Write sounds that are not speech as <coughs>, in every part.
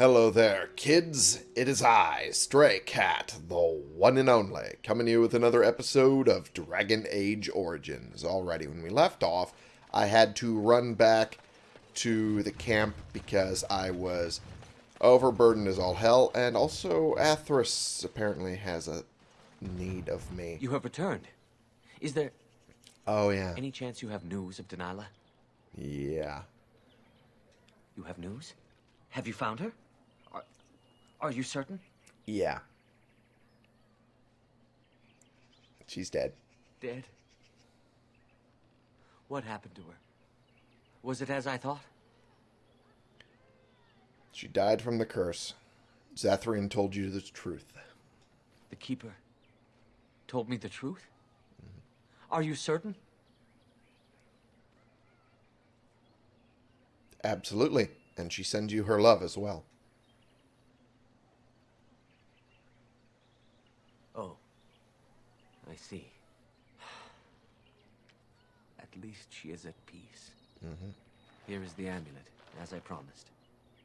Hello there, kids. It is I, Stray Cat, the one and only, coming to you with another episode of Dragon Age Origins. Alrighty, when we left off, I had to run back to the camp because I was overburdened as all hell, and also Athras apparently has a need of me. You have returned. Is there Oh, yeah. any chance you have news of Danyla? Yeah. You have news? Have you found her? Are, you certain? Yeah. She's dead. Dead? What happened to her? Was it as I thought? She died from the curse. Zathrian told you the truth. The Keeper told me the truth? Mm-hmm. Are you certain? Absolutely. And she sends you her love as well. Oh. I see. <sighs> At least she is at peace. Mm-hmm. Here is the amulet, as I promised.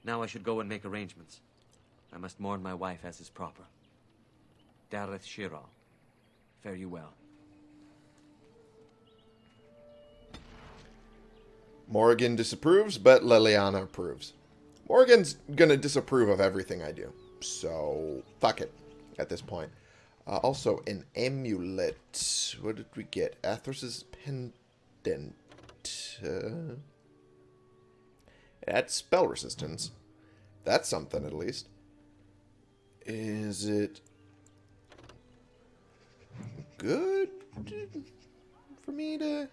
Now I should go and make arrangements. I must mourn my wife as is proper. Dareth Shira, fare you well. Morgan disapproves, but Leliana approves. Morgan's gonna disapprove of everything I do. So, fuck it at this point. Uh, also, an amulet. What did we get? Athras's pendant. Uh, spell resistance. That's something, at least. Is it good for me to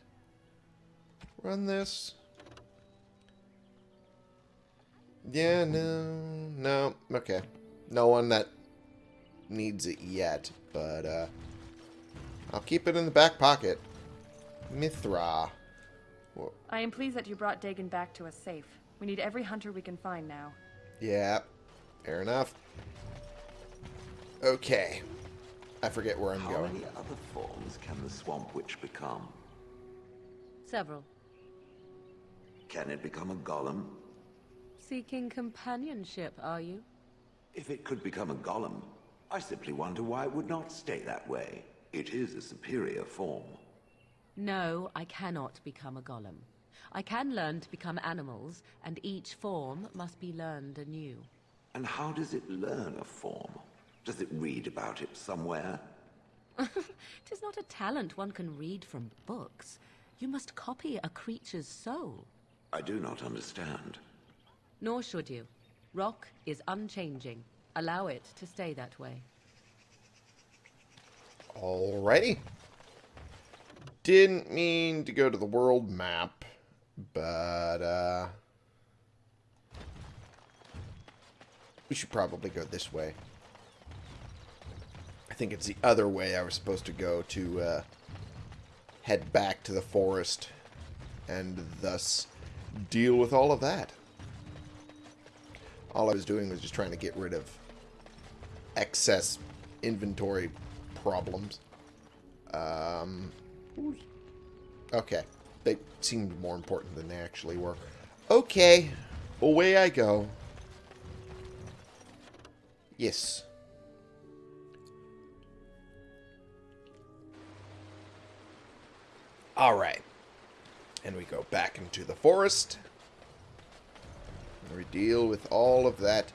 run this? Yeah, no, no, okay. No one that needs it yet, but, uh, I'll keep it in the back pocket. Mithra. Whoa. I am pleased that you brought Deygan back to us safe. We need every hunter we can find now. Yeah, fair enough. Okay. I forget where I'm How going. How many other forms can the Swamp Witch become? Several. Can it become a golem? Seeking companionship, are you? If it could become a golem, I simply wonder why it would not stay that way. It is a superior form. No, I cannot become a golem. I can learn to become animals, and each form must be learned anew. And how does it learn a form? Does it read about it somewhere? <laughs> Tis not a talent one can read from books. You must copy a creature's soul. I do not understand. Nor should you. Rock is unchanging. Allow it to stay that way. Alrighty. Didn't mean to go to the world map, but, uh... We should probably go this way. I think it's the other way I was supposed to go to, uh... Head back to the forest and thus deal with all of that. All I was doing was just trying to get rid of excess inventory problems. Um, okay. They seemed more important than they actually were. Okay. Away I go. Yes. Alright. And we go back into the forest. And we deal with all of that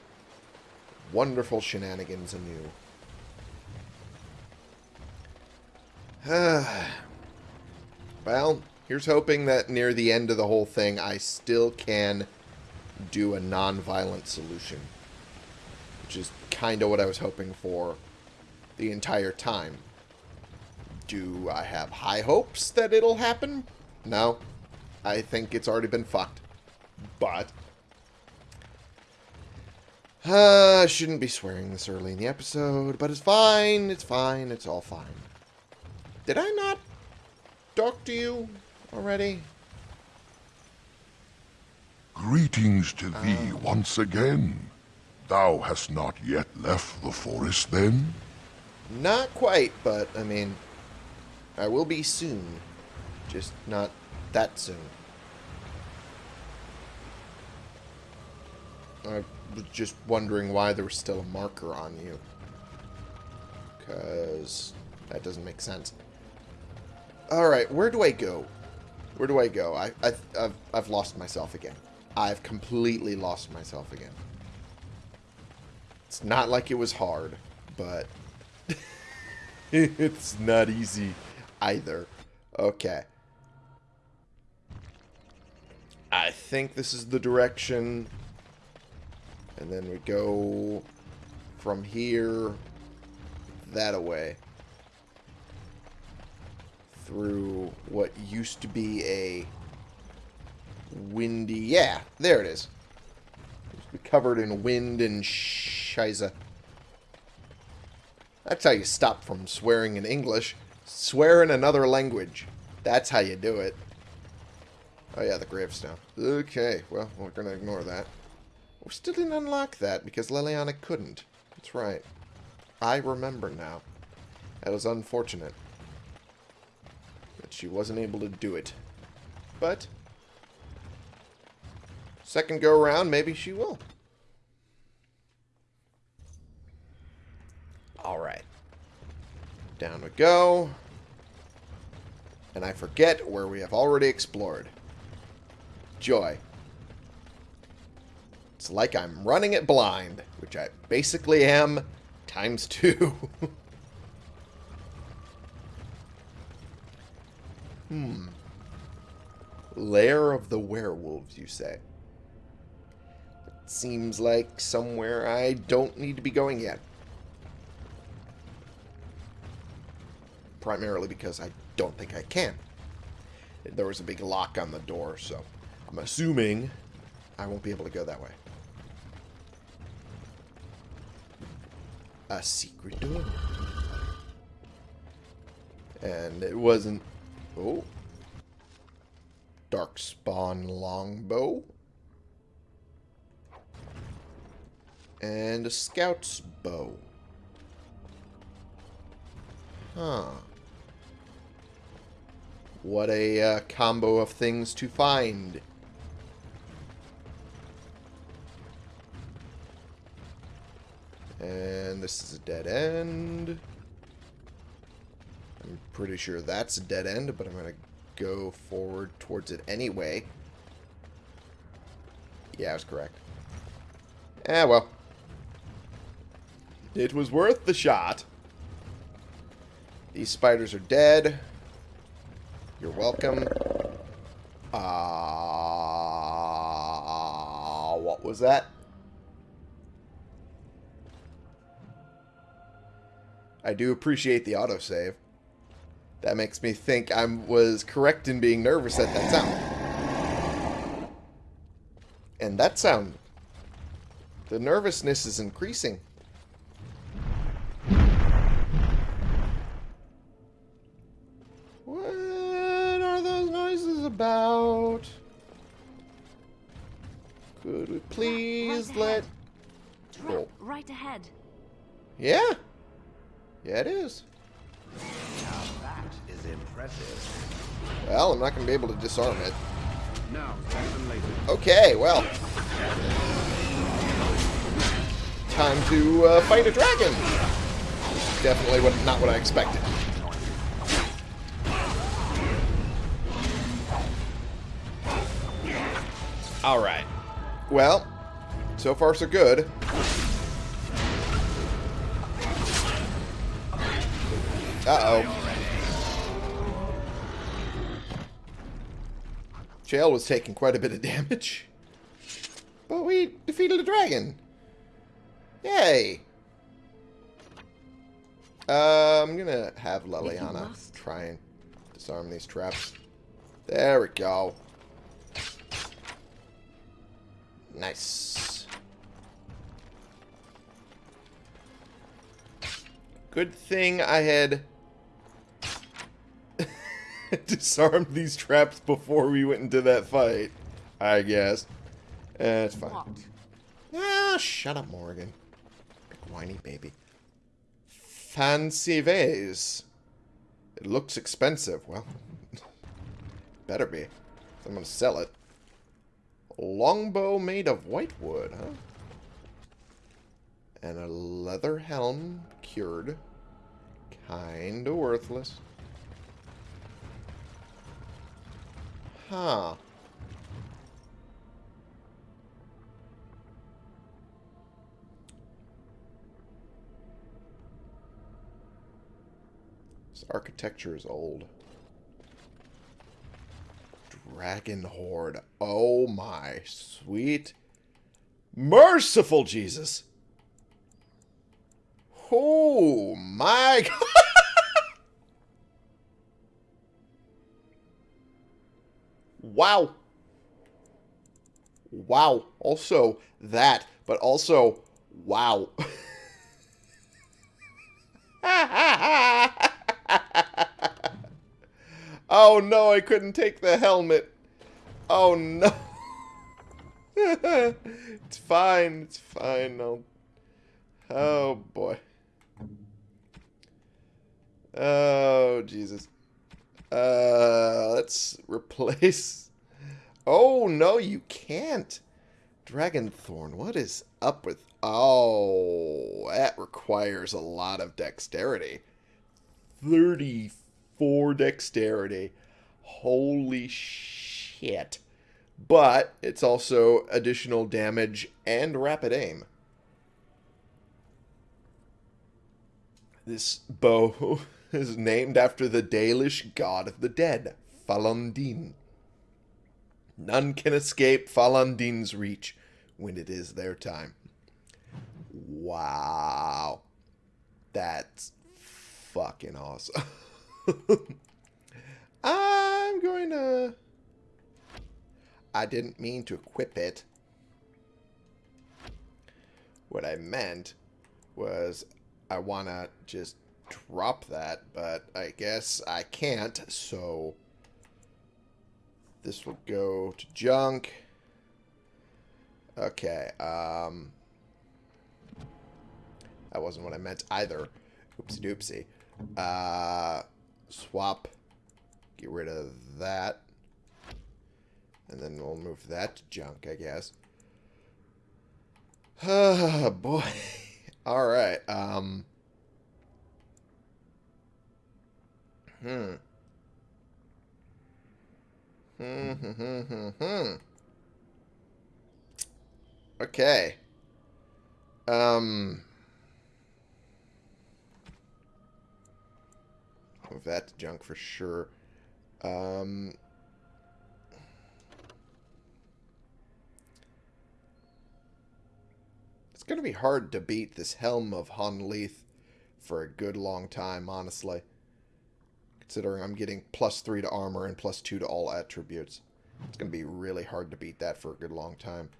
wonderful shenanigans anew. <sighs> well, here's hoping that near the end of the whole thing, I still can do a non-violent solution. Which is kind of what I was hoping for the entire time. Do I have high hopes that it'll happen? No. I think it's already been fucked. But... Uh, I shouldn't be swearing this early in the episode, but it's fine, it's fine, it's all fine. Did I not talk to you already? Greetings to thee once again. Thou hast not yet left the forest, then? Not quite, but, I mean, I will be soon. Just not that soon. I've was just wondering why there was still a marker on you. Because that doesn't make sense. Alright, where do I go? Where do I go? I, I, I've, I've lost myself again. I've completely lost myself again. It's not like it was hard, but <laughs> it's not easy either. Okay. I think this is the direction. And then we go from here that away. Through what used to be a windy... Yeah, there it is. Be covered in wind and shiza. That's how you stop from swearing in English. Swear in another language. That's how you do it. Oh yeah, the gravestone. Okay, well, we're going to ignore that. We still didn't unlock that because Leliana couldn't. That's right. I remember now. That was unfortunate. That she wasn't able to do it. But, second go around, maybe she will. Alright. Down we go. And I forget where we have already explored. Joy. It's like I'm running it blind, which I basically am times two. <laughs> hmm. Lair of the werewolves, you say? It seems like somewhere I don't need to be going yet. Primarily because I don't think I can. There was a big lock on the door, so I'm assuming I won't be able to go that way. A secret door. And it wasn't... Oh. Darkspawn longbow. And a scout's bow. Huh. What a uh, combo of things to find. And this is a dead end. I'm pretty sure that's a dead end, but I'm going to go forward towards it anyway. Yeah, I was correct. Eh, well. It was worth the shot. These spiders are dead. You're welcome. Ah, uh, what was that? I do appreciate the autosave. That makes me think I was correct in being nervous at that sound. And that sound, the nervousness is increasing. What are those noises about? Could we please right let... Oh. right ahead. Yeah. Yeah, it is. Now that is impressive. Well, I'm not going to be able to disarm it. Now, later. Okay, well. Time to uh, fight a dragon. Definitely what, not what I expected. Alright. Well, so far so good. Uh-oh. Jail was taking quite a bit of damage. But we defeated a dragon. Yay. Uh, I'm gonna have Leliana try and disarm these traps. There we go. Nice. Good thing I had <laughs> disarmed these traps before we went into that fight. I guess. It's fine. What? Ah, shut up, Morgan. Big whiny baby. Fancy vase. It looks expensive. Well, <laughs> better be. I'm going to sell it. Longbow made of white wood, huh? And a leather helm cured. Kinda worthless. Huh. This architecture is old. Dragon Horde. Oh my sweet merciful Jesus. Oh my <laughs> god. Wow. Wow. Also that, but also wow. <laughs> oh no, I couldn't take the helmet. Oh no. <laughs> it's fine. It's fine. I'll... Oh boy. Oh Jesus. Uh, let's <laughs> replace. Oh no, you can't. Dragonthorn. What is up with? Oh, that requires a lot of dexterity. Thirty-four dexterity. Holy shit but it's also additional damage and rapid aim. This bow <laughs> is named after the Dalish god of the dead, Falon'Din. None can escape Falon'Din's reach when it is their time. Wow. That's fucking awesome. <laughs> I'm going to... I didn't mean to equip it. What I meant was I want to just drop that, but I guess I can't, so this will go to junk. Okay, um... That wasn't what I meant either. Oopsie doopsie. Uh, swap. Get rid of that. And then we'll move that to junk, I guess. Oh, <sighs> boy. <laughs> Alright, um... Hmm. Hmm, hmm, hmm, hmm, hmm. Okay. Um... That junk for sure. Um... It's going to be hard to beat this Helm of Honnleath for a good long time, honestly. Considering I'm getting plus 3 to armor and plus 2 to all attributes. It's going to be really hard to beat that for a good long time.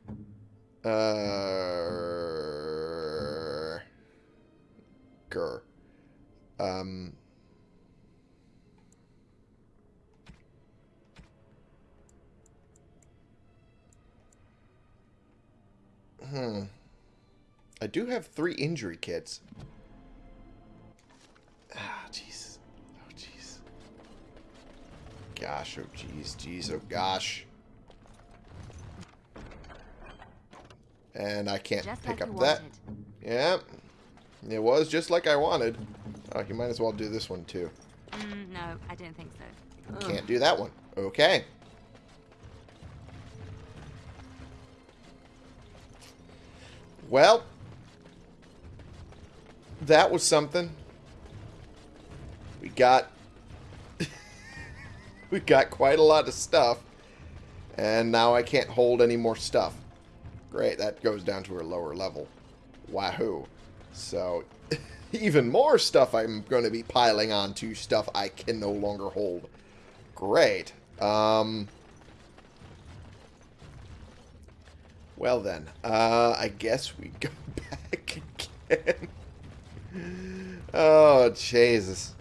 Uh... Grr. Um... Hmm. I do have three injury kits. Ah. Gosh, oh, jeez, jeez, oh, gosh. And I can't Just pick like up that. Yeah. It was just like I wanted. Oh, you might as well do this one, too. Mm, no, I don't think so. Can't do that one. Okay. Well, that was something. We got <laughs> we got quite a lot of stuff. And now I can't hold any more stuff. Great, that goes down to a lower level. Wahoo. So, <laughs> even more stuff I'm going to be piling onto stuff I can no longer hold. Great. Um, well then, uh, I guess we go <laughs> back again. oh, Jesus.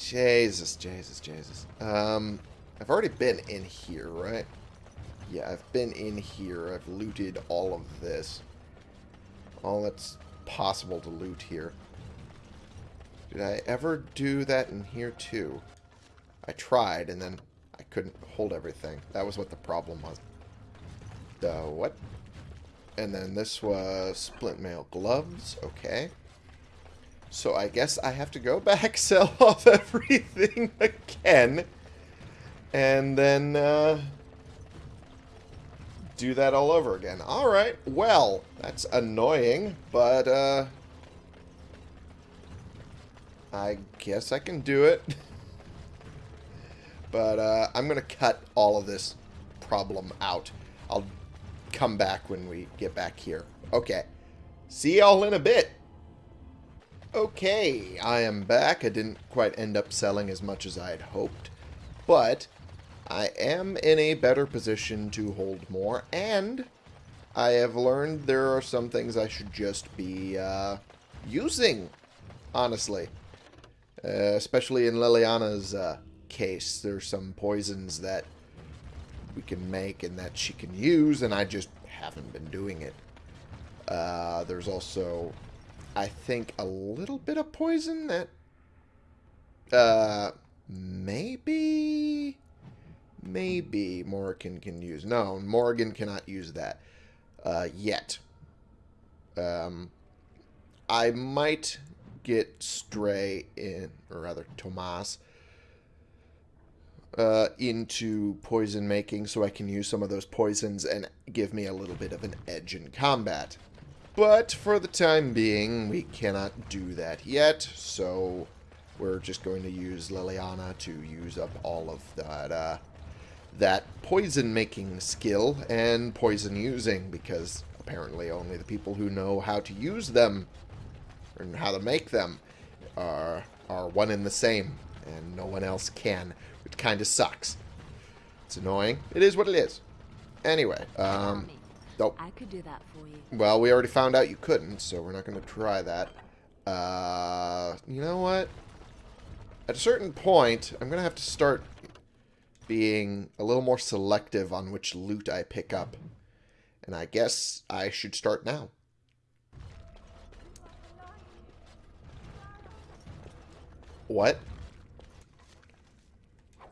Jesus, Jesus, Jesus. Um, I've already been in here, right? Yeah, I've been in here. I've looted all of this. All that's possible to loot here. Did I ever do that in here too? I tried, and then I couldn't hold everything. That was what the problem was. The what? And then this was splint mail gloves. Okay. So I guess I have to go <laughs> back, sell <laughs> off everything again. And then uh, do that all over again. Alright, well, that's annoying, but uh, I guess I can do it. <laughs> but uh, I'm going to cut all of this problem out. I'll come back when we get back here. Okay. See y'all in a bit. Okay, I am back. I didn't quite end up selling as much as I had hoped. But I am in a better position to hold more. And I have learned there are some things I should just be uh, using, honestly. Uh, especially in Leliana's uh, case. There's some poisons that we can make and that she can use, and I just haven't been doing it. Uh, there's also, I think, a little bit of poison that uh, maybe, maybe Morrigan can use. No, Morgan cannot use that uh, yet. Um, I might get Stray in, or rather Tomas, uh, into poison making so I can use some of those poisons and give me a little bit of an edge in combat. But for the time being, we cannot do that yet, so we're just going to use Leliana to use up all of that, uh, that poison making skill and poison using, because apparently only the people who know how to use them and how to make them are, are one and the same, and no one else can, which kind of sucks. It's annoying. It is what it is. Anyway, um, nope. I could do that for you. Well, we already found out you couldn't, so we're not going to try that. Uh, you know what? At a certain point, I'm going to have to start being a little more selective on which loot I pick up. And I guess I should start now. What?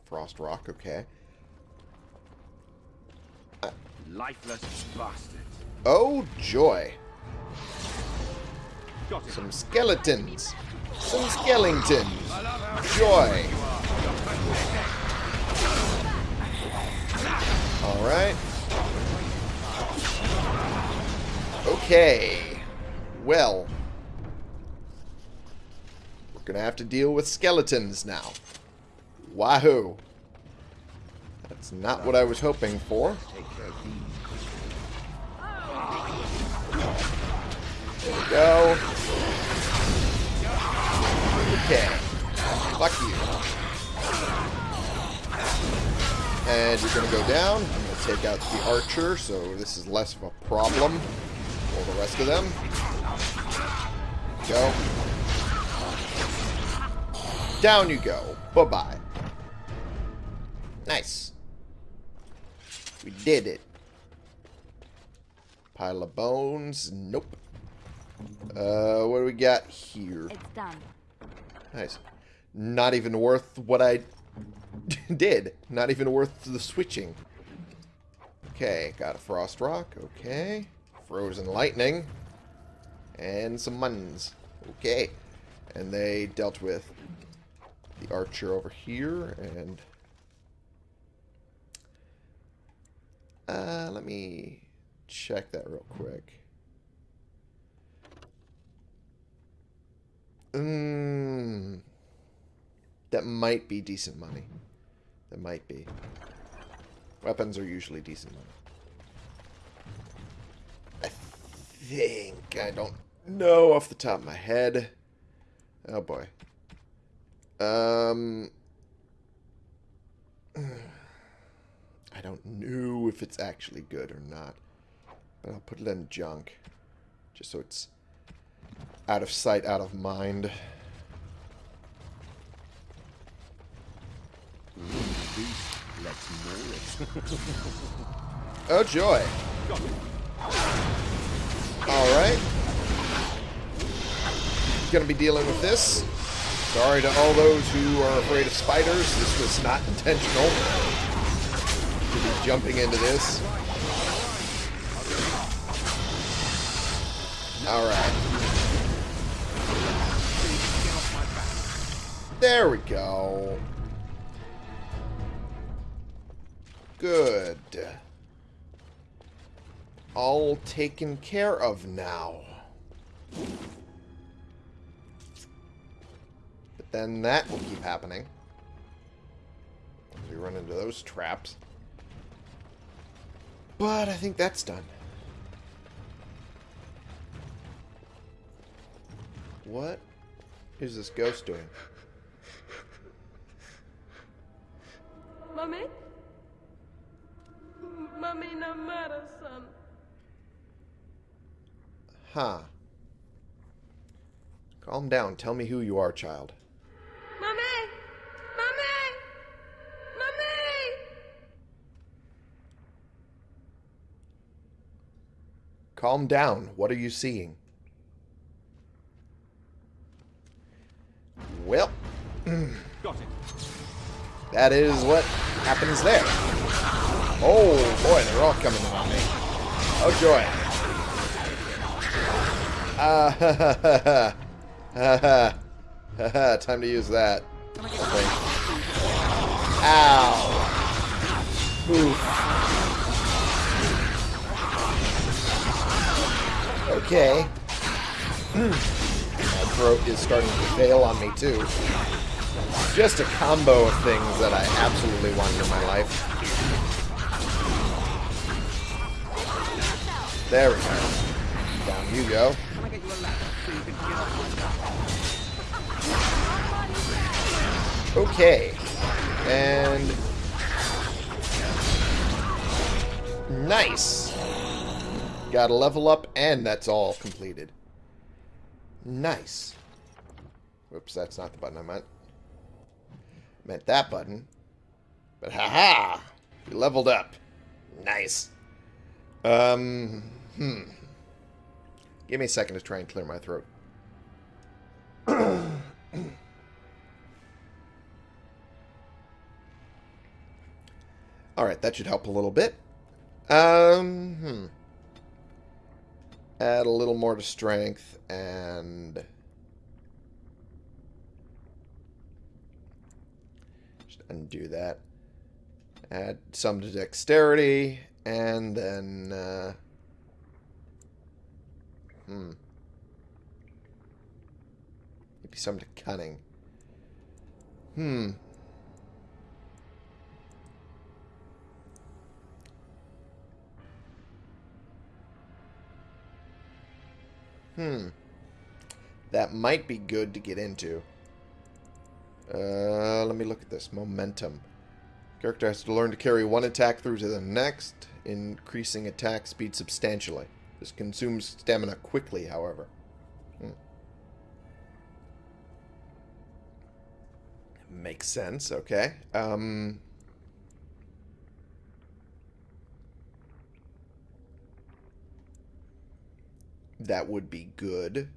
Frost Rock, okay. Lifeless bastards. Oh, joy. Some skeletons. Some skeletons. Joy. Alright. Okay. Well. We're gonna have to deal with skeletons now. Wahoo. That's not what I was hoping for. There we go. Okay. Fuck you. And you're gonna go down. I'm gonna take out the archer, so this is less of a problem for the rest of them. Go. Down you go. Bye-bye. Nice. We did it. Pile of bones. Nope. Uh, what do we got here? It's done. Nice. Not even worth what I <laughs> did. Not even worth the switching. Okay, got a frost rock. Okay. Frozen lightning. And some muns. Okay. And they dealt with the archer over here. And... Uh, let me check that real quick. Mm, that might be decent money. That might be. Weapons are usually decent money. I think. I don't know off the top of my head. Oh boy. Um. I don't know if it's actually good or not. But I'll put it in junk. Just so it's out of sight, out of mind. oh, joy. Alright. Gonna be dealing with this. Sorry to all those who are afraid of spiders. This was not intentional. To be jumping into this. Alright. There we go. Good. All taken care of now. But then that will keep happening. We run into those traps. But I think that's done. What is this ghost doing? Mami, no matter, son. Huh. Calm down. Tell me who you are, child. Mami! Calm down. What are you seeing? Well, <clears throat> Got it. that is what happens there. Oh, boy, they're all coming in on me. Oh, joy. Ah, ha, ha, ha, ha. Ha, ha. Ha, ha. Time to use that. Ow. Oof. Okay. Hmm. My throat is starting to fail on me, too. Just a combo of things that I absolutely wanted in my life. There we go. Down you go. Okay. And... Nice. Got a level up, and that's all completed. Nice. Whoops, that's not the button I meant. Meant that button. But haha! We leveled up. Nice. Um, hmm. Give me a second to try and clear my throat. <coughs> Alright, that should help a little bit. Um, hmm. Add a little more to strength and... Just undo that. Add some to dexterity, and then... Uh, hmm. Maybe some to cunning. Hmm. Hmm. That might be good to get into. Uh, let me look at this. Momentum. Character has to learn to carry one attack through to the next, increasing attack speed substantially. This consumes stamina quickly, however. Hmm. Makes sense, okay. Um, that would be good.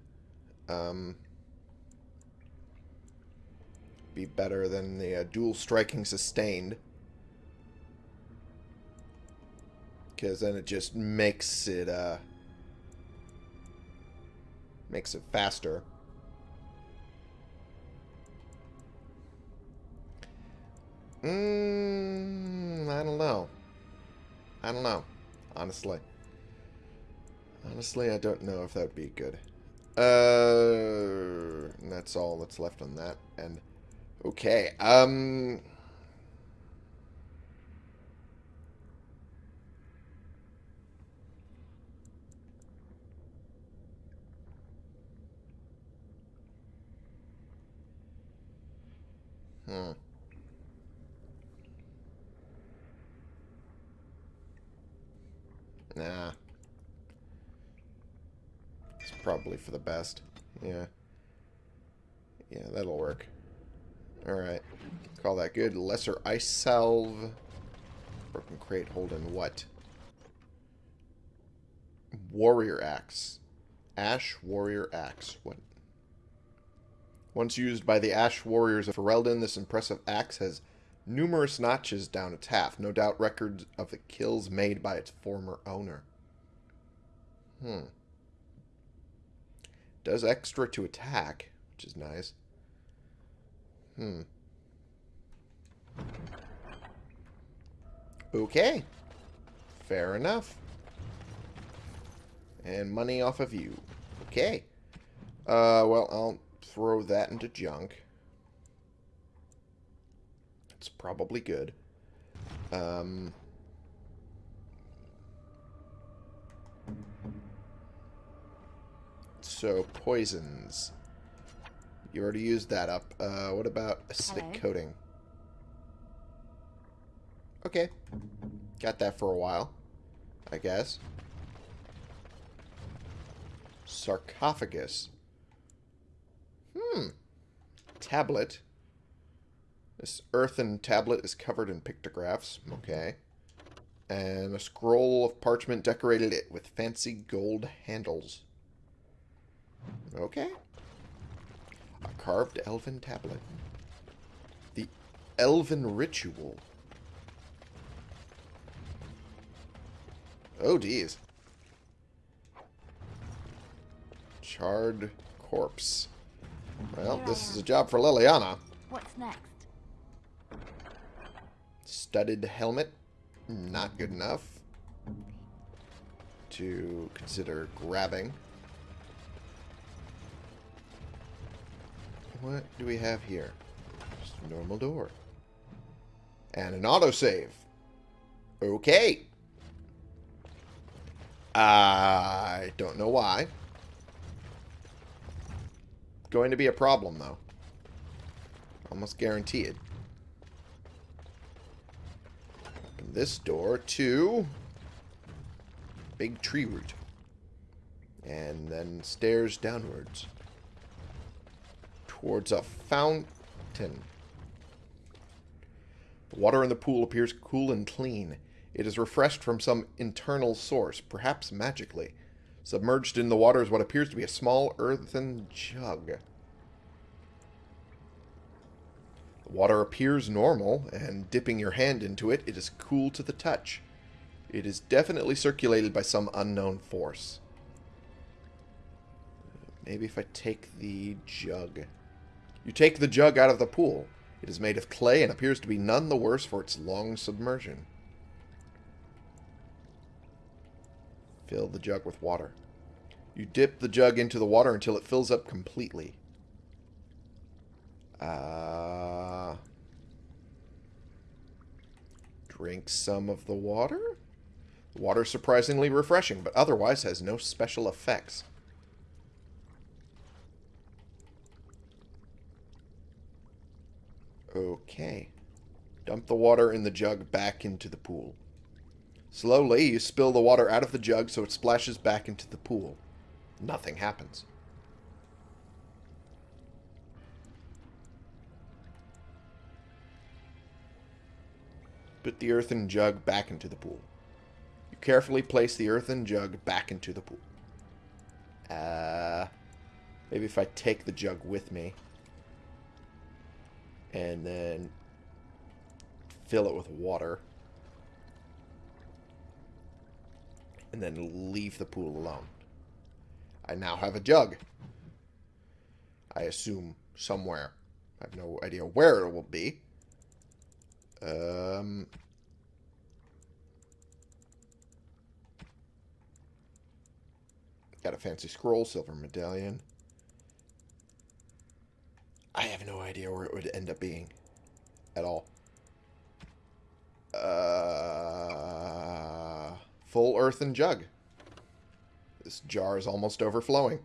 Um, be better than the uh, dual striking sustained. Because then it just makes it, uh, makes it faster. Mmm, I don't know. I don't know, honestly. Honestly, I don't know if that would be good. Uh, that's all that's left on that. And okay, um, hmm. Nah. It's probably for the best. Yeah. Yeah, that'll work. Alright. Call that good. Lesser Ice Salve. Broken Crate holding what? Warrior Axe. Ash Warrior Axe. What? Once used by the Ash Warriors of Ferelden, this impressive axe has numerous notches down its haft. No doubt records of the kills made by its former owner. Hmm. Does extra to attack, which is nice. Hmm. Okay. Fair enough. And money off of you. Okay. Uh, well, I'll throw that into junk. It's probably good. Um... So, poisons. You already used that up. Uh, what about acidic Hello. coating? Okay. Got that for a while. I guess. Sarcophagus. Hmm. Tablet. This earthen tablet is covered in pictographs. Okay. And a scroll of parchment decorated it with fancy gold handles. Okay. A carved elven tablet. The elven ritual. Oh, geez. Charred corpse. Well, this is a job for Leliana. What's next? Studded helmet. Not good enough. To consider grabbing. What do we have here? Just a normal door. And an autosave. Okay. I don't know why. Going to be a problem, though. Almost guaranteed. Open this door to... Big tree root. And then stairs downwards. Towards a fountain. The water in the pool appears cool and clean. It is refreshed from some internal source, perhaps magically. Submerged in the water is what appears to be a small earthen jug. The water appears normal, and dipping your hand into it, it is cool to the touch. It is definitely circulated by some unknown force. Maybe if I take the jug. You take the jug out of the pool. It is made of clay and appears to be none the worse for its long submersion. Fill the jug with water. You dip the jug into the water until it fills up completely. Uh, drink some of the water? The water is surprisingly refreshing, but otherwise has no special effects. Okay. Dump the water in the jug back into the pool. Slowly, you spill the water out of the jug so it splashes back into the pool. Nothing happens. Put the earthen jug back into the pool. You carefully place the earthen jug back into the pool. Uh, maybe if I take the jug with me and then fill it with water and then leave the pool alone. I now have a jug. I assume somewhere. I have no idea where it will be. Um, got a fancy scroll, silver medallion. I have no idea where it would end up being. At all. Uh, full earthen jug. This jar is almost overflowing.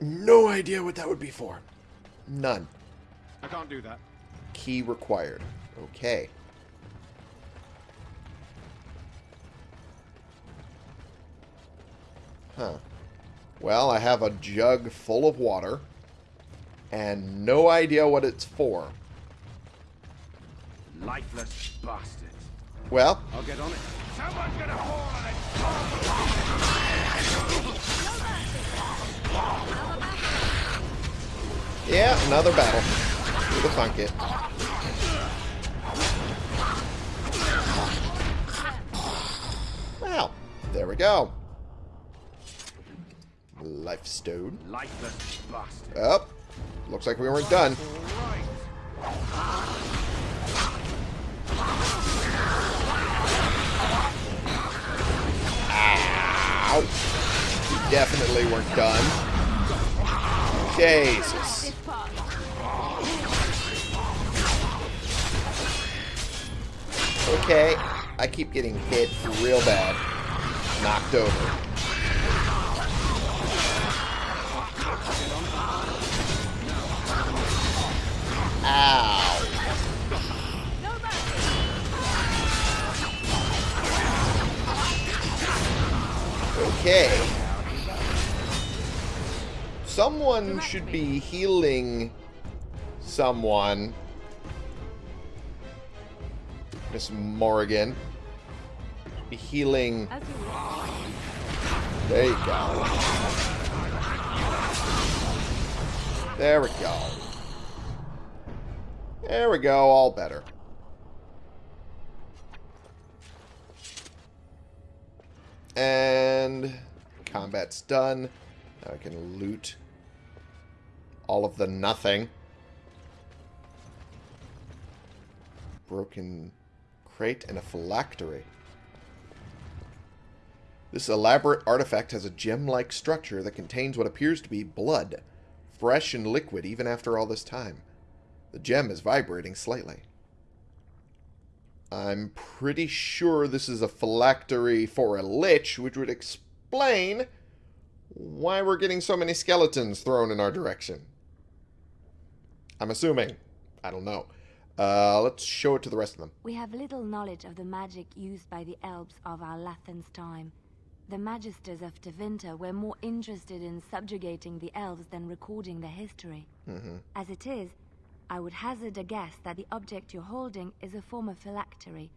No idea what that would be for. None. I can't do that. Key required. Okay. Huh. Well, I have a jug full of water and no idea what it's for. Lifeless bastard. Well, I'll get on it. Someone's gonna fall on it. yeah, another battle. With a fun kit. Well, there we go. Life stone. Lifeless bastard. Up. Looks like we weren't done. Ow. We definitely weren't done. Jesus. Okay. I keep getting hit real bad. Knocked over. Ow. Okay. Someone should be healing someone. Miss Morrigan. Be healing. As you wish. There you go. There we go. There we go, all better. And combat's done. Now I can loot all of the nothing. Broken crate and a phylactery. This elaborate artifact has a gem-like structure that contains what appears to be blood, fresh and liquid even after all this time. The gem is vibrating slightly. I'm pretty sure this is a phylactery for a lich, which would explain why we're getting so many skeletons thrown in our direction. I'm assuming. I don't know. Uh, let's show it to the rest of them. We have little knowledge of the magic used by the elves of Arlathan's time. The magisters of Tevinter were more interested in subjugating the elves than recording their history. As it is, I would hazard a guess that the object you're holding is a form of phylactery,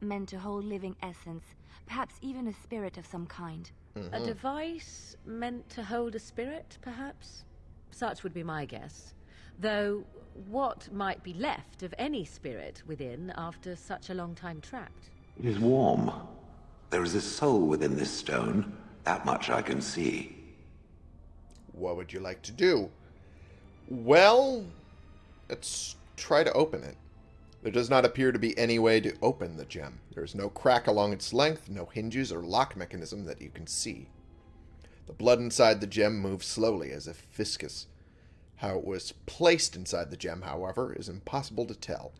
meant to hold living essence, perhaps even a spirit of some kind. Mm-hmm. A device meant to hold a spirit, perhaps? Such would be my guess. Though, what might be left of any spirit within after such a long time trapped? It is warm. There is a soul within this stone. That much I can see. What would you like to do? Well, let's try to open it. There does not appear to be any way to open the gem. There is no crack along its length, no hinges or lock mechanism that you can see. The blood inside the gem moves slowly, as if viscous. How it was placed inside the gem, however, is impossible to tell.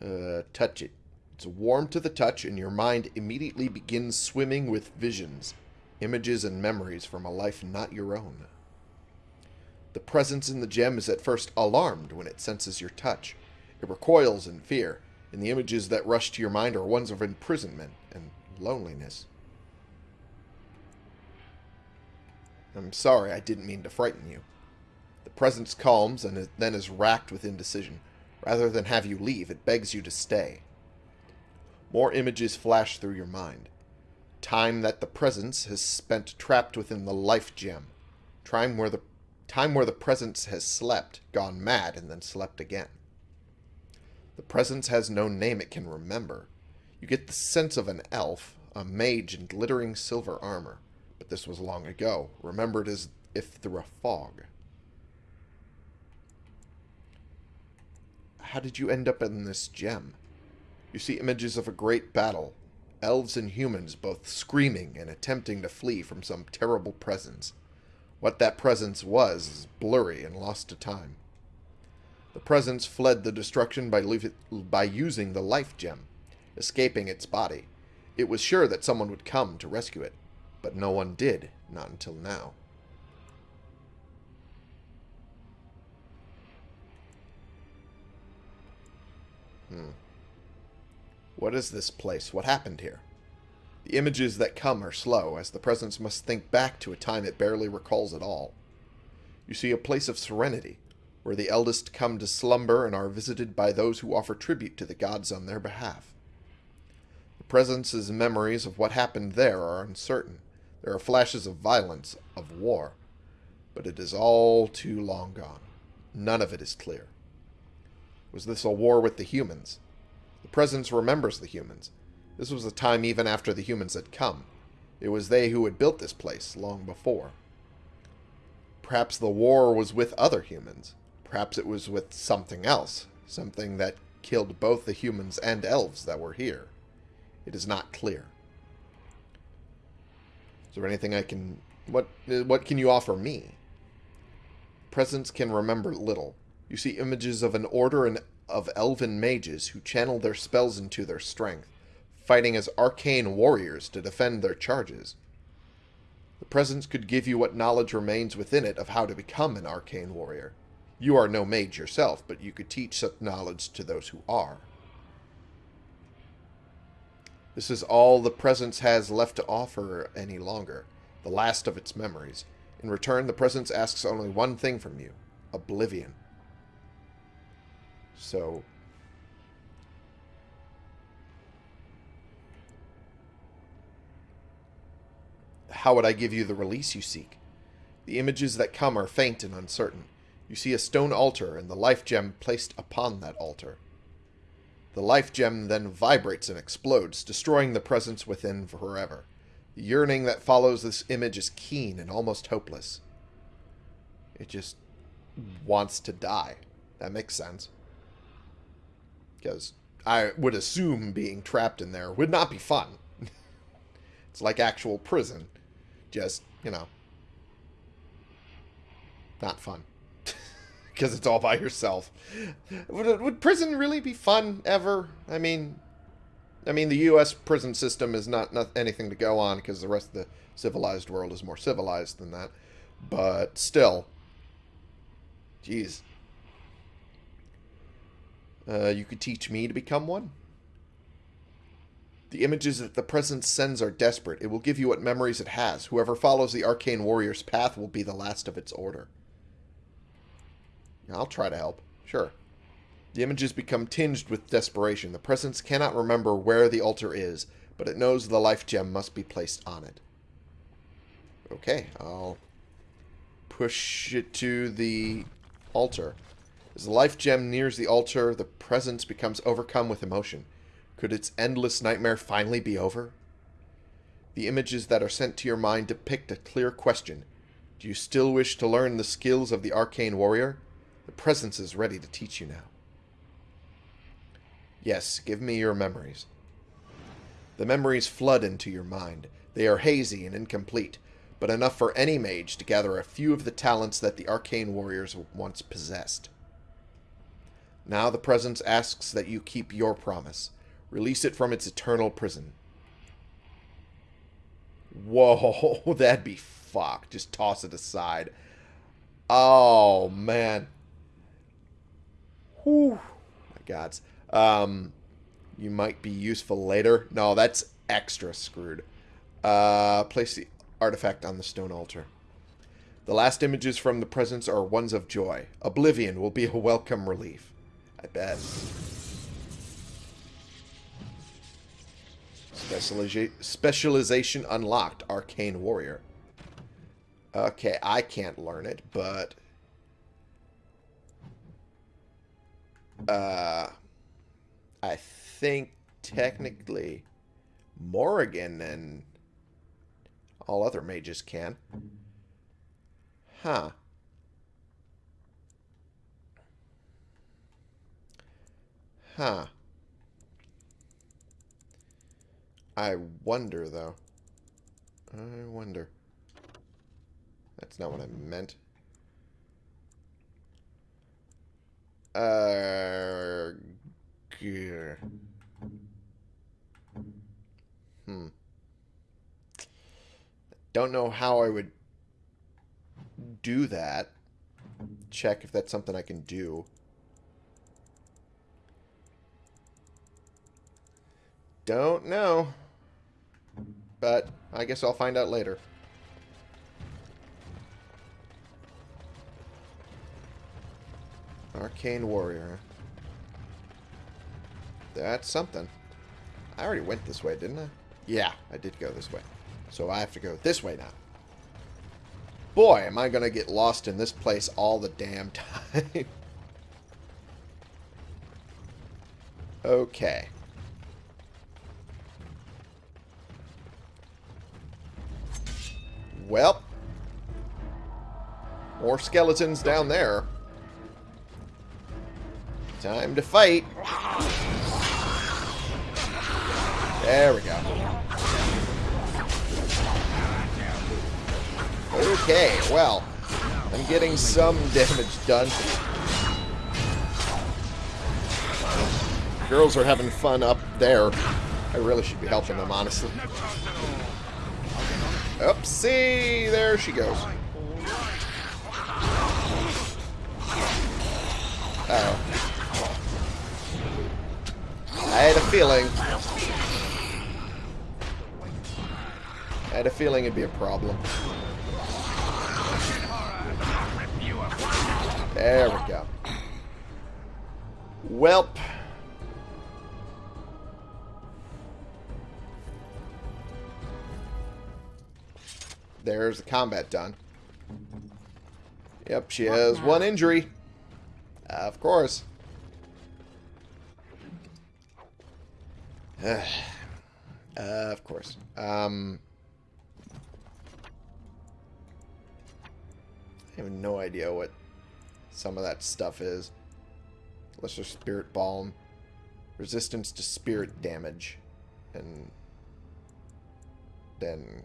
Uh, touch it. It's warm to the touch, and your mind immediately begins swimming with visions, images, and memories from a life not your own. The presence in the gem is at first alarmed when it senses your touch. It recoils in fear, and the images that rush to your mind are ones of imprisonment and loneliness. I'm sorry, I didn't mean to frighten you. The presence calms and then is racked with indecision. Rather than have you leave, it begs you to stay. More images flash through your mind. Time that the presence has spent trapped within the life gem. Time where the time where the presence has slept, gone mad, and then slept again. The presence has no name it can remember. You get the sense of an elf, a mage in glittering silver armor, but this was long ago, remembered as if through a fog. How did you end up in this gem? You see images of a great battle, elves and humans both screaming and attempting to flee from some terrible presence. What that presence was is blurry and lost to time. The presence fled the destruction by, by using the life gem, escaping its body. It was sure that someone would come to rescue it, but no one did, not until now. Hmm. What is this place? What happened here? The images that come are slow, as the presence must think back to a time it barely recalls at all. You see a place of serenity, where the eldest come to slumber and are visited by those who offer tribute to the gods on their behalf. The presence's memories of what happened there are uncertain. There are flashes of violence, of war, but it is all too long gone. None of it is clear. Was this a war with the humans? The presence remembers the humans. This was a time even after the humans had come. It was they who had built this place long before. Perhaps the war was with other humans. Perhaps it was with something else. Something that killed both the humans and elves that were here. It is not clear. Is there anything I can... What, what can you offer me? Presence can remember little. You see images of an order of elven mages who channel their spells into their strength, fighting as arcane warriors to defend their charges. The presence could give you what knowledge remains within it of how to become an arcane warrior. You are no mage yourself, but you could teach such knowledge to those who are. This is all the presence has left to offer any longer, the last of its memories. In return, the presence asks only one thing from you oblivion. So. How would I give you the release you seek? The images that come are faint and uncertain. You see a stone altar and the life gem placed upon that altar. The life gem then vibrates and explodes, destroying the presence within forever. The yearning that follows this image is keen and almost hopeless. It just wants to die. That makes sense. Because I would assume being trapped in there would not be fun. <laughs> it's like actual prison. Just, you know, not fun. <laughs> Because it's all by yourself. Would, would prison really be fun ever? I mean, I mean, the U.S. prison system is not, not anything to go on because the rest of the civilized world is more civilized than that. But still, jeez, uh, you could teach me to become one. The images that the presence sends are desperate. It will give you what memories it has. Whoever follows the arcane warrior's path will be the last of its order. I'll try to help. Sure. The images become tinged with desperation. The presence cannot remember where the altar is, but it knows the life gem must be placed on it. Okay, I'll push it to the altar. As the life gem nears the altar, the presence becomes overcome with emotion. Could its endless nightmare finally be over? The images that are sent to your mind depict a clear question. Do you still wish to learn the skills of the arcane warrior? The presence is ready to teach you now. Yes, give me your memories. The memories flood into your mind. They are hazy and incomplete, but enough for any mage to gather a few of the talents that the arcane warriors once possessed. Now the presence asks that you keep your promise. Release it from its eternal prison. Whoa, <laughs> that'd be fuck. Just toss it aside. Oh, man. Whew. My gods. Um, you might be useful later. No, that's extra screwed. Uh, place the artifact on the stone altar. The last images from the presence are ones of joy. Oblivion will be a welcome relief. I bet. Specializa specialization unlocked. Arcane Warrior. Okay, I can't learn it, but... Uh, I think technically Morrigan and all other mages can. Huh. Huh. I wonder, though. I wonder. That's not what I meant. Uh, gear. Hmm. Don't know how I would do that. Check if that's something I can do. Don't know. But I guess I'll find out later. Arcane Warrior. That's something. I already went this way, didn't I? Yeah, I did go this way. So I have to go this way now. Boy, am I going to get lost in this place all the damn <laughs> time. okay. Well. More skeletons down there. Time to fight. There we go. Okay, well. I'm getting some <laughs> damage done. Girls are having fun up there. I really should be helping them, honestly. Oopsie! There she goes. Uh oh I had a feeling. I had a feeling it'd be a problem. There we go. Welp. There's the combat done. Yep, she has one injury. Of course. <sighs> uh, of course. Um, I have no idea what some of that stuff is. Lesser Spirit Balm. Resistance to spirit damage. And then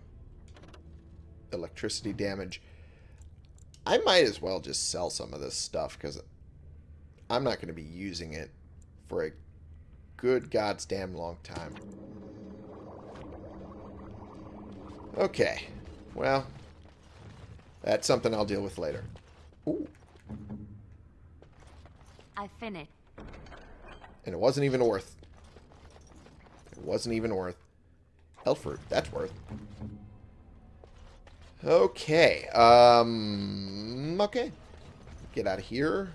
electricity damage. I might as well just sell some of this stuff because I'm not going to be using it for a good god's damn long time. Okay. Well, that's something I'll deal with later. Ooh. I finished. And it wasn't even worth. It wasn't even worth. Elford, that's worth. Okay. Um. Okay. Get out of here.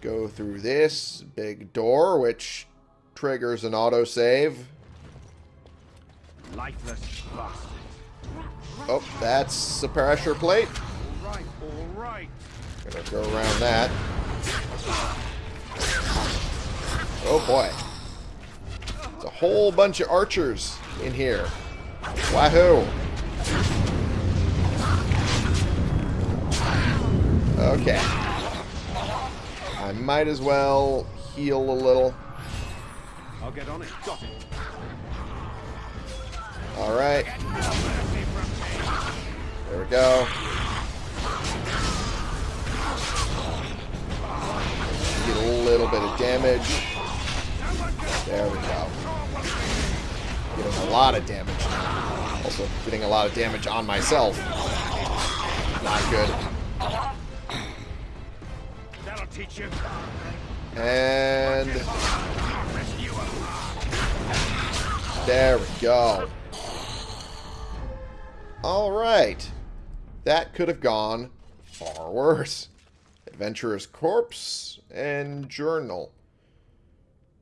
Go through this big door, which triggers an autosave. Lifeless bastard. Oh, that's a pressure plate. All right, all right. Gonna go around that. Oh boy. It's a whole bunch of archers in here. Wahoo! Okay. I might as well heal a little. I'll get on it. Got it. Alright. There we go. Get a little bit of damage. There we go. Getting a lot of damage. Also getting a lot of damage on myself. Not good. Teach you. And there we go. Alright. That could have gone far worse. Adventurer's Corpse and Journal.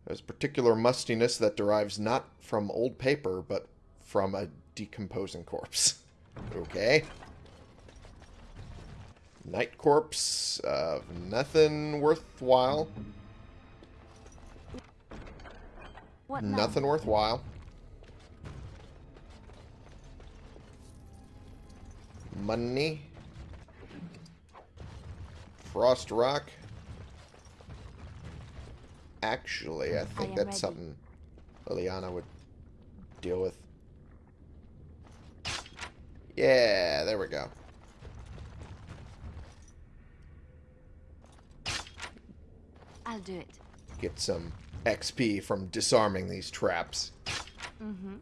There's particular mustiness that derives not from old paper, but from a decomposing corpse. <laughs> Okay. Night Corpse of nothing worthwhile. What now? Nothing worthwhile. Money. Frost Rock. Actually, I think am that's ready. something Leliana would deal with. Yeah, there we go. I'll do it. Get some XP from disarming these traps. Mm-hmm.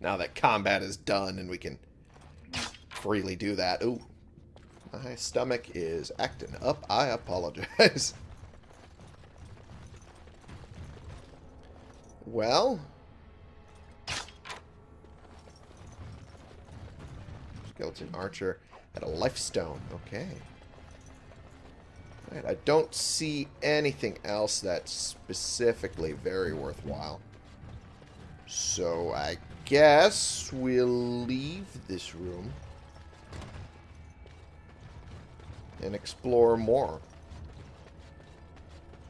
Now that combat is done and we can freely do that. Ooh. My stomach is acting up. I apologize. <laughs> well. Skeleton Archer at a life stone. Okay. Alright, I don't see anything else that's specifically very worthwhile. So I guess we'll leave this room and explore more.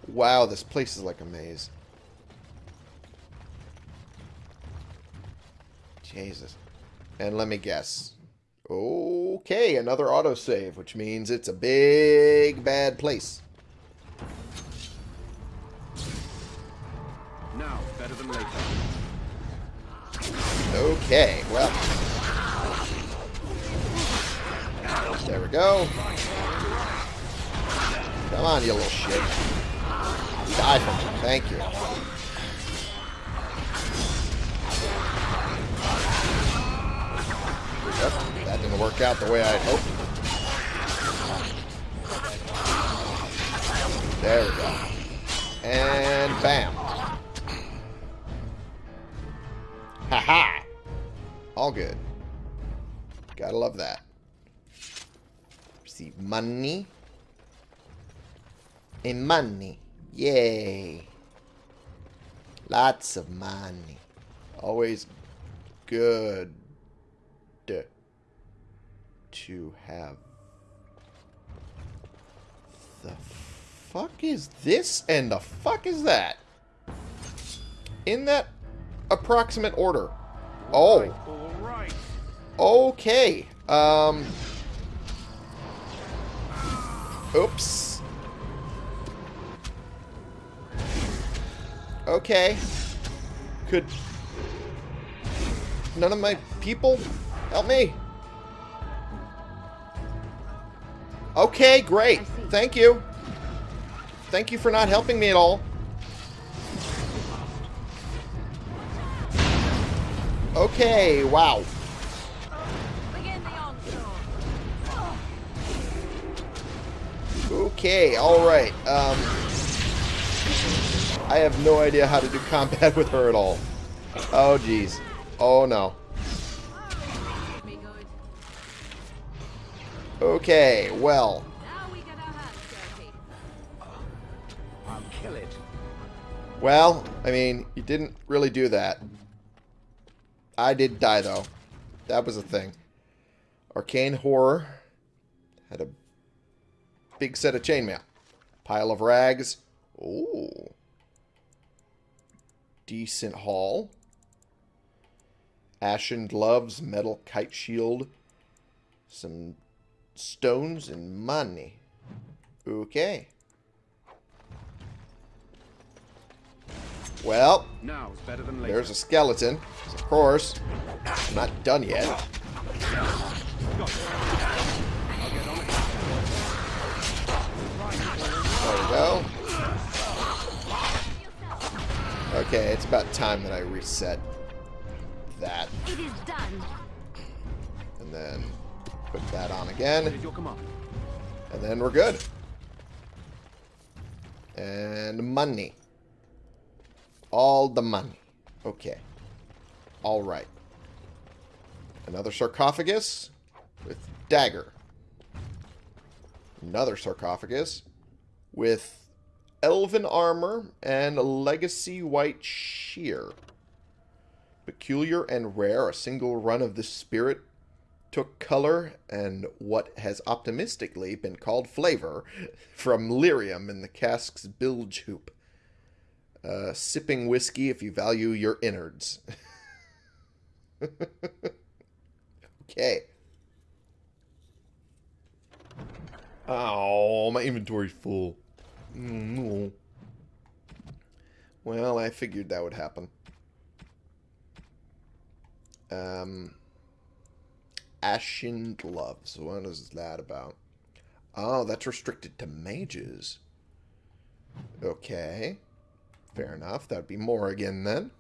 Wow, this place is like a maze. Jesus. And let me guess. Okay, another autosave, which means it's a big bad place. Now, better than later. Okay, well. There we go. Come on, you little shit. Die from me. Thank you. Work out the way I had hoped. There we go. And bam. Haha! All good. Gotta love that. Receive money. And money. Yay. Lots of money. Always good to have. The fuck is this and the fuck is that? In that approximate order. Oh. Okay. Um. Oops. Okay. Could none of my people help me? Okay, great. Thank you. Thank you for not helping me at all. Okay, wow. Begin the onslaught. Okay, alright. Um, I have no idea how to do combat <laughs> with her at all. Oh, jeez. Oh, no. Okay, well. Now we get our hands dirty. I'll kill it. Well, I mean, you didn't really do that. I did die, though. That was a thing. Arcane Horror had a big set of chainmail. Pile of rags. Ooh. Decent haul. Ashen gloves, metal kite shield, some stones, and money. Okay. Well, Now is better than later. there's a skeleton. Of course. I'm not done yet. There we go. Okay, it's about time that I reset that. It is done. And then put that on again. Did your command? And then we're good. And money. All the money. Okay. All right. Another sarcophagus with dagger. Another sarcophagus with elven armor and a legacy white shear. Peculiar and rare, a single run of this spirit took color and what has optimistically been called flavor from lyrium in the cask's bilge hoop. Uh, sipping whiskey if you value your innards. <laughs> okay. Oh, my inventory's full. Mm, no. Well, I figured that would happen. Um, Ashen Gloves. What is that about? Oh, that's restricted to mages. Okay. Fair enough. That'd be more again then.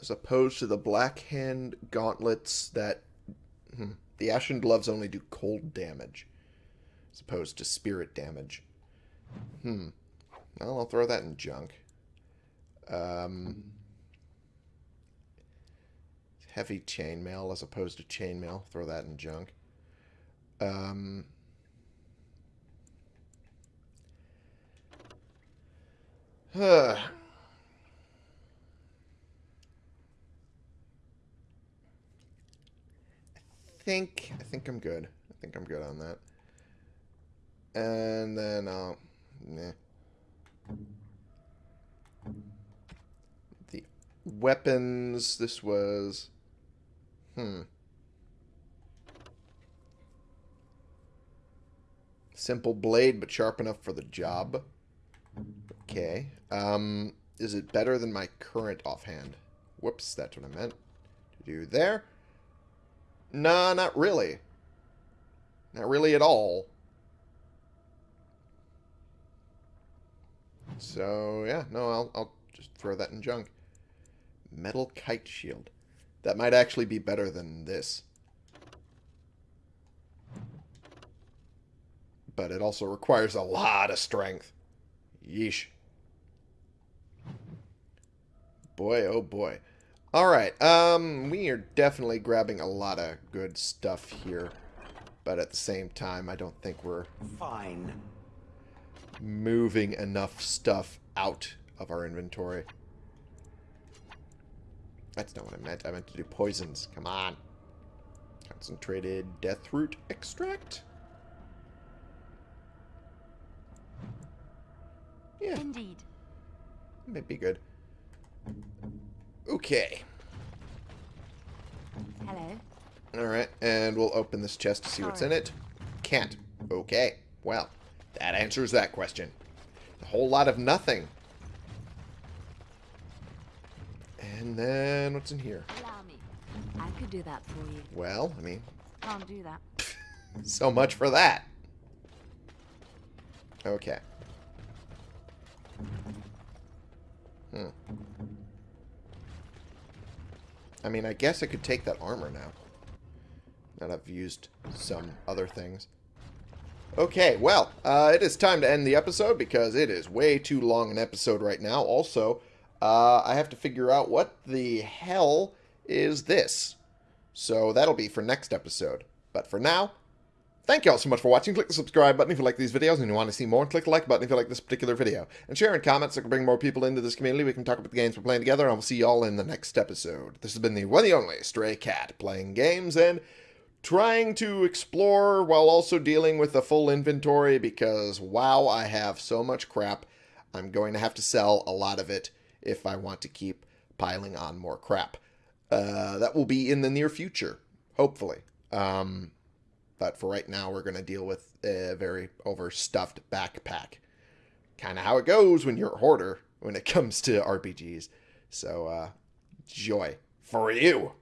As opposed to the Black Hand gauntlets that... Hmm, the Ashen Gloves only do cold damage. As opposed to spirit damage. Hmm. Well, I'll throw that in junk. Um, heavy chainmail as opposed to chainmail. Throw that in junk. Um, huh. <sighs> I think I think I'm good. I think I'm good on that. And then uh, nah. The weapons. This was... Hmm. Simple blade, but sharp enough for the job. Okay. Um, is it better than my current offhand? Whoops, that's what I meant to do there. Nah, not really. Not really at all. So, yeah, no, I'll, I'll just throw that in junk. Metal kite shield. That might actually be better than this. But it also requires a lot of strength. Yeesh. Boy, oh boy. Alright, um, we are definitely grabbing a lot of good stuff here. But at the same time, I don't think we're Fine. moving enough stuff out of our inventory. That's not what I meant. I meant to do poisons. Come on. Concentrated death root extract? Yeah, Indeed. might be good. Okay. Hello. Alright, and we'll open this chest to see what's in it. Can't. Okay. Well, that answers that question. A whole lot of nothing. And then, what's in here? Allow me. I could do that for you. Well, I mean, Can't do that. <laughs> so much for that. Okay. Hmm. I mean, I guess I could take that armor now. That I've used some other things. Okay, well, uh, it is time to end the episode because it is way too long an episode right now. Also, uh, I have to figure out what the hell is this. So that'll be for next episode. But for now, Thank you all so much for watching. Click the subscribe button if you like these videos and you want to see more. Click the like button if you like this particular video. And share and comment so we can bring more people into this community. We can talk about the games we're playing together. And we'll see you all in the next episode. This has been the one and only Stray Cat, playing games and trying to explore while also dealing with a full inventory because, wow, I have so much crap. I'm going to have to sell a lot of it if I want to keep piling on more crap. Uh, that will be in the near future, hopefully. Um, but for right now, we're going to deal with a very overstuffed backpack. Kind of how it goes when you're a hoarder when it <laughs> comes to RPGs. So, uh, joy for you.